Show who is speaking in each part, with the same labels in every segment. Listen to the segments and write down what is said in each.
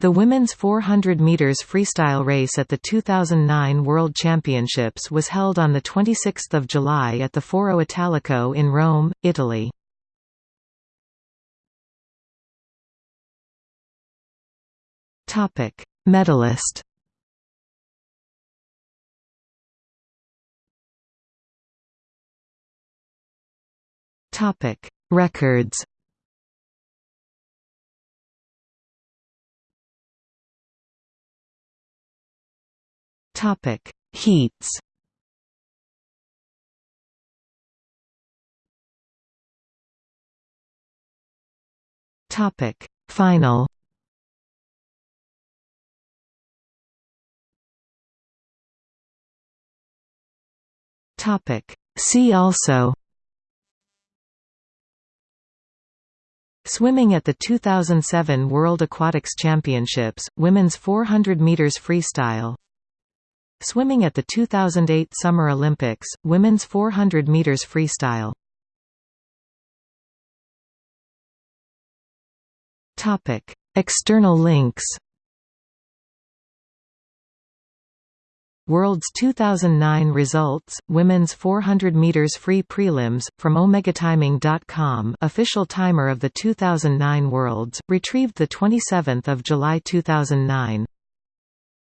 Speaker 1: The women's 400 meters freestyle race at the 2009 World Championships was held on the 26th of July at the Foro Italico in Rome, Italy. Topic: Medalist. Topic: Records. Topic: Heats. Topic: Final. Topic: See also. Swimming at the 2007 World Aquatics Championships, women's 400 meters freestyle. Swimming at the 2008 Summer Olympics, women's 400 meters freestyle. Topic: External links. World's 2009 results, women's 400 meters free prelims from omegatiming.com, official timer of the 2009 Worlds, retrieved the 27th of July 2009.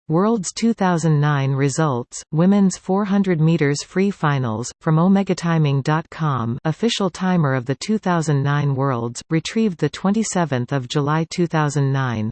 Speaker 1: Worlds 2009 results, women's 400 meters free finals from omegatiming.com, official timer of the 2009 Worlds, retrieved the 27th of July 2009.